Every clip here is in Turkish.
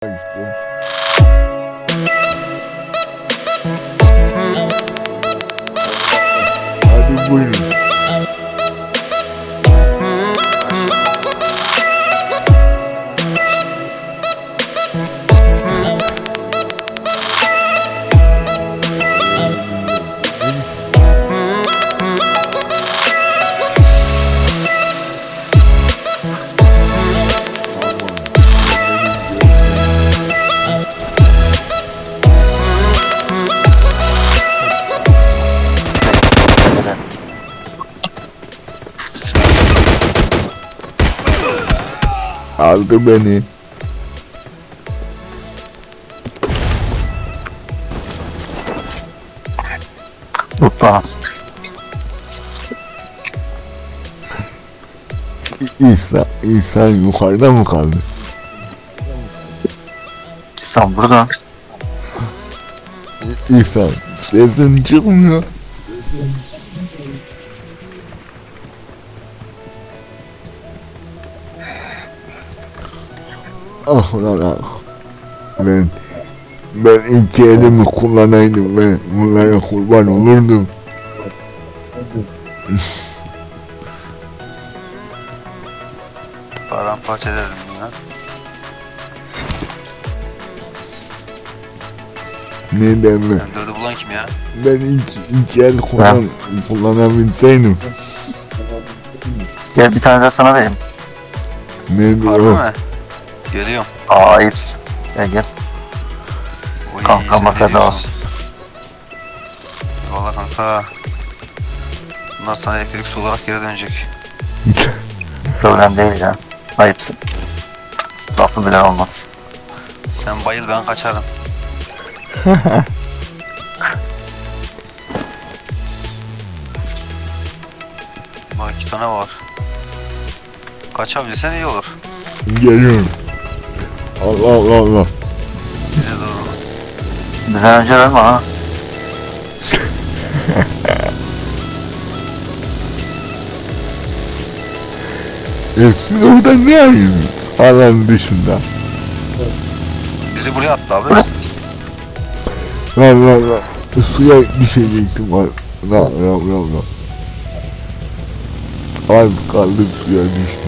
pô. Aldı beni. Hoppa. İsa, İsa yukarıda mı kaldı? Sen burada. İsa sesin çıkmıyor. Ah lan ah. Ben ben iki elimi kullanaydım ben bunlara kurban olurdum. Paramparça ederim ya. Neden mi? M4'ü bulan kim ya? Ben iki, iki el kullan, kullanabilseydim. Gel bir tane de sana vereyim. Nerede Harbi o? mi? Görüyorum. Aa ayıpsın. Gel gel. Oy, Kanka, ne makada. diyorsun? Valla kanka. Bunlar sana elektrik su olarak geri dönecek. Problem değil ya. Ayıpsın. Lafı bile olmaz. Sen bayıl ben kaçarım. Bak iki tane var. Kaçabilirsen iyi olur. Geliyorum. Allah Allah Allah. Bize doğru. Bizden önce ölme ha. E siz orada ne arıyorsunuz? Alan dışında. Bizi buraya attı abi. Lan lan lan. Suya düşecektim. Lan lan lan lan. lan. Az kaldı suya düştüm.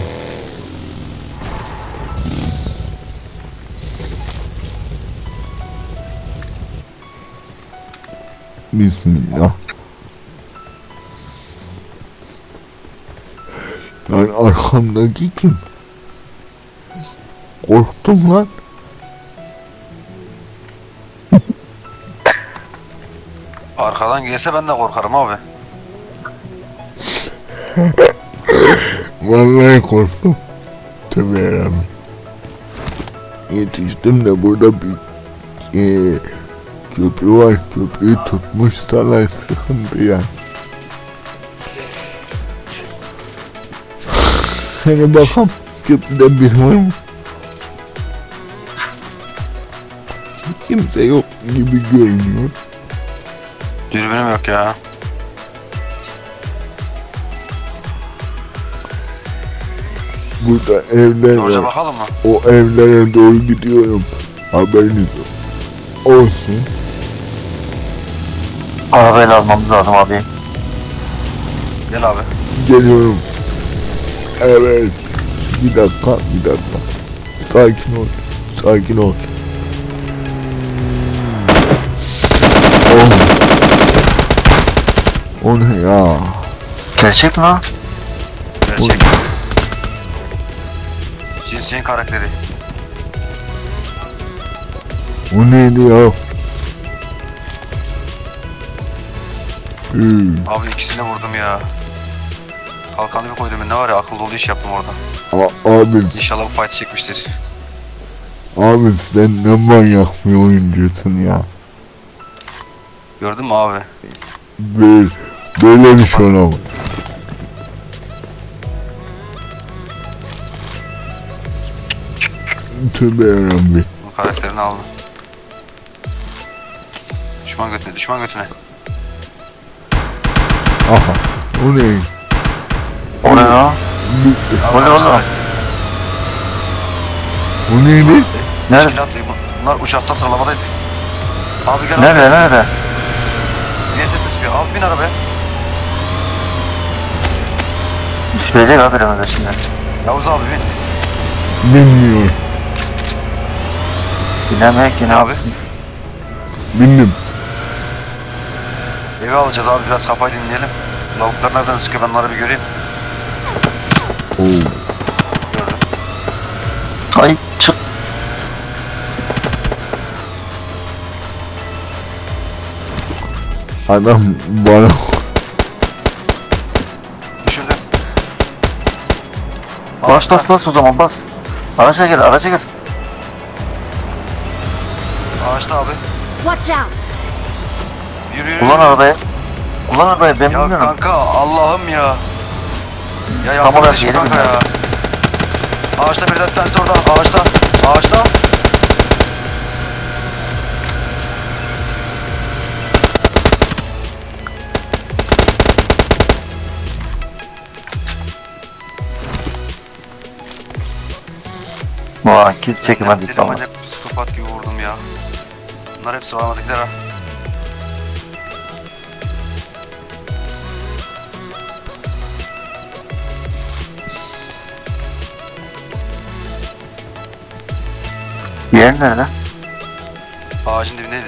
Bismillah. Lan arkamdaki kim? Korktum lan. Arkadan gelse ben de korkarım abi. Vallahi korktum. Tövbe yarabbim. Yetiştim de burada bir eee köprü var. Köprüyü tutmuşlar sıkıntı ya. Hani bakalım köprüde bir var mı? Kimse yok gibi görünüyor. Dürbünüm yok ya. Burada evler Doğruca var. bakalım mı? O evlere doğru gidiyorum. Haberiniz olsun. Arabayla almamız lazım abi. Gel abi. Geliyorum. Evet. Bir dakika, bir dakika. Sakin ol. Sakin ol. Oh. O ne ya? Gerçek mi? Gerçek. Cinsin karakteri. O neydi ya? Hmm. Abi ikisini de vurdum ya. Kalkanı bir koydum ben ne var ya akıl dolu iş yaptım orada. A- abi, İnşallah bu fight çekmiştir. abi sen ne manyak bir oyuncusun ya. Gördün mü abi? Böyle, böyle bir şey olamaz. Tövbe yarabbim. Karakterini aldım. Düşman götüne, düşman götüne. Aha. O ne? O ne ya? Bu- O ne oğlum? Neydi? Nerede? değil. Bunlar uçakta sıralamadaydı. Abi gel Nerede nerede? Niye ses çıkıyor? Abi bin arabaya. Düşürecek abi önümüzde şimdi. Yavuz abi bin. Bilmiyor. Bilemek ki ne Abi. yapsın? Eve alacağız abi biraz kafayı dinleyelim. Lavuklar nereden sıkıyor ben onları bir göreyim. Oo. Gördüm. Ay çık. Adam bana Düşürdüm. Bas bas bas o zaman bas. Araca gir araca gir. Ağaçta abi. Watch out! Yürü yürü. Kullan arabayı. Kullan arabayı ben Ya bilmiyorum. kanka Allah'ım ya. Ya Tam yardım olarak yeri kanka ya. bilmiyorum. Ağaçta bir de orada. Ağaçta. Ağaçta. Vay kit çekemedik Deli ama. manyak psikopat gibi vurdum ya. Bunlar hep sıralamadıklar ha. Yer nerede? Ağacın dibindeydi.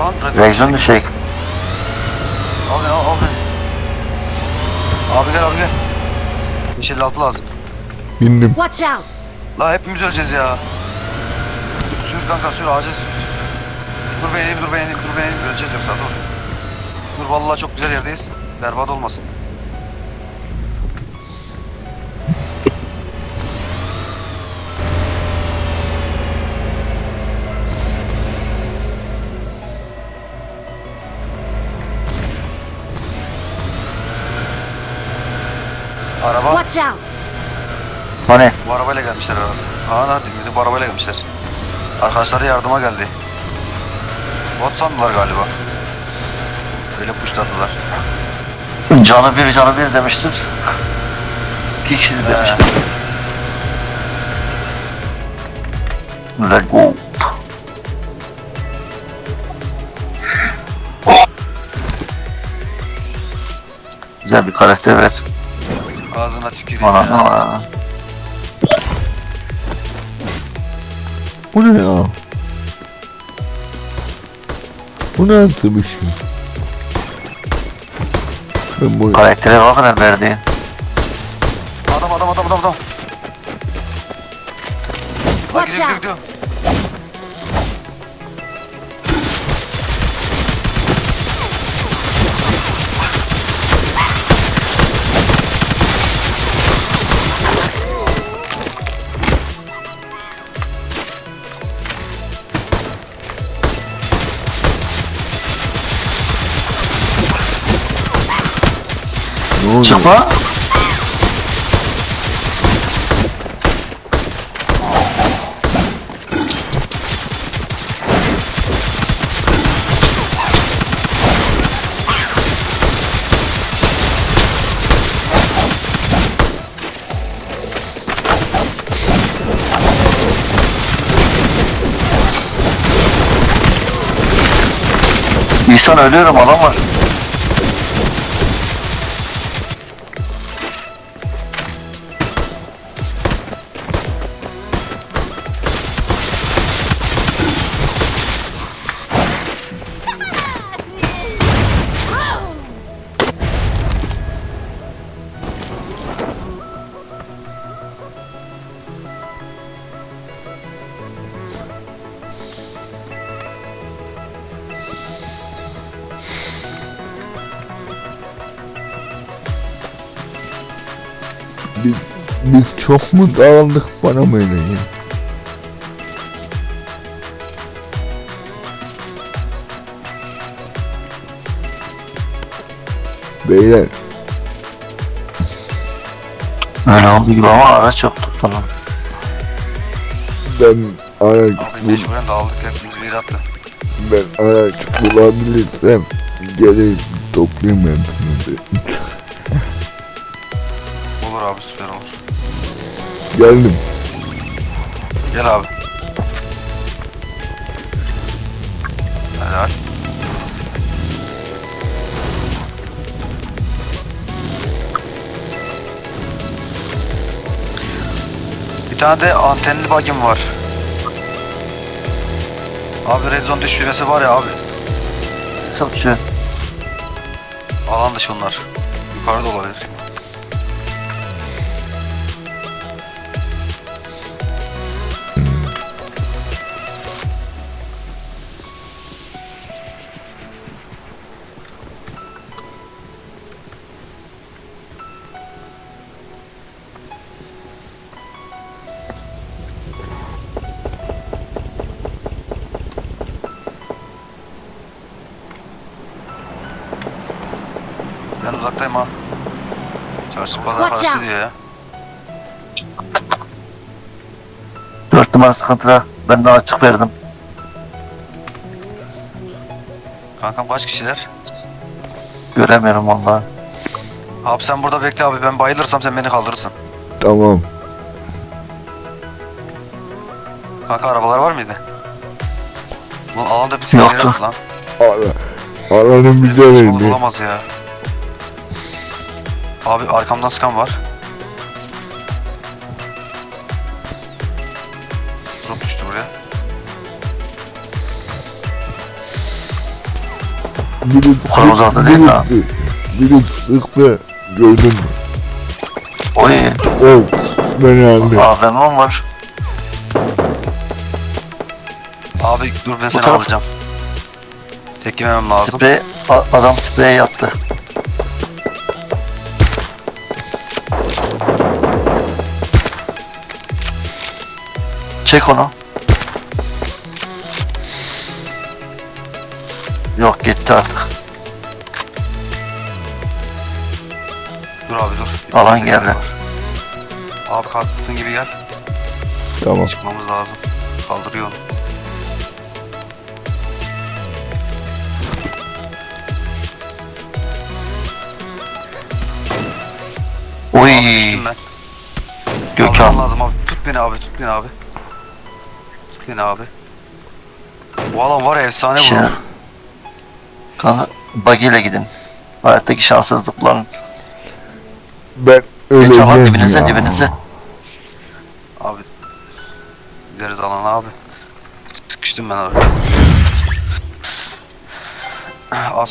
Lan radyo- Reaksiyon düşecek. Al beni al, al beni. Abi gel abi gel. 556 lazım. bindim. Watch out! La hepimiz öleceğiz ya. Sür kanka sür ağaca sür. Dur ben ineyim dur ben ineyim dur ben ineyim öleceğiz yoksa dur. Dur vallahi çok güzel yerdeyiz. Berbat olmasın. Araba Watch out! Hani? bu arabayla gelmişler herhalde. Aa lan dibimizde bu arabayla gelmişler. Arkadaşları yardıma geldi. Bot sandılar galiba. Öyle puşladılar. Canı bir canı bir demiştim. İki kişi He. demiştim. Let go. Güzel bir karakter ver. Ağzına tüküreyim Bana, ya. bana. Bu ne ya? Bu nasıl bir şey? Ben bu Karaktere bakın verdiğin. Adam adam adam adam adam. Lan Watch gidiyor out. gidiyor gidiyor. Ne oluyor? Çıkma. İhsan ölüyorum adam var. Biz, biz çok mu dağıldık bana mı öyle ya? Beyler Öyle oldu gibi ama araç yoktu falan. ben araç Abi mecburen dağıldık hepimiz bir attı. ben araç bulabilirsem geleyim toplayayım hepinizi. Geldim. Gel abi. Helal. Bir tane de antenli bagim var. Abi red zone düşmesi var ya abi. Çok güzel. Alan dışı bunlar. Yukarıda olabilir. Uzaktayım ha. Çarşı pazar Watch parası out. diyor ya. Dört numara sıkıntıda. Ben de açık verdim. Kankam kaç kişiler? Göremiyorum vallahi. Abi sen burada bekle abi ben bayılırsam sen beni kaldırırsın. Tamam. Kanka arabalar var mıydı? Bu alanda bir tek Yoktu. yok lan. Alanın Bizim güzeliydi. düşmanımız olamaz ya. Abi arkamdan sıkan var. Drop düştü buraya. Kadar uzakta değil biri, ha. biri sıktı. Gördün mü? Oy. Of. Beni aldı. AVM var. Abi dur ben seni taraf- alacağım. Tek yememem lazım. Sprey. a- adam spreye yattı. Çek onu. Yok gitti artık. Dur abi dur. Alan geldi. Abi kalktığın gibi gel. Tamam. Çıkmamız lazım. Kaldırıyor onu. Oy. Gökhan. lazım abi. Tut beni abi, tut beni abi. Beni abi. Bu alan var ya efsane Şey, bu. kanka buggy ile gidin. Hayattaki şanssızlıkların. Ben Geç alan öleceğim dibinize ya. dibinize. Abi. Gideriz alana abi. Sıkıştım ben oraya. Az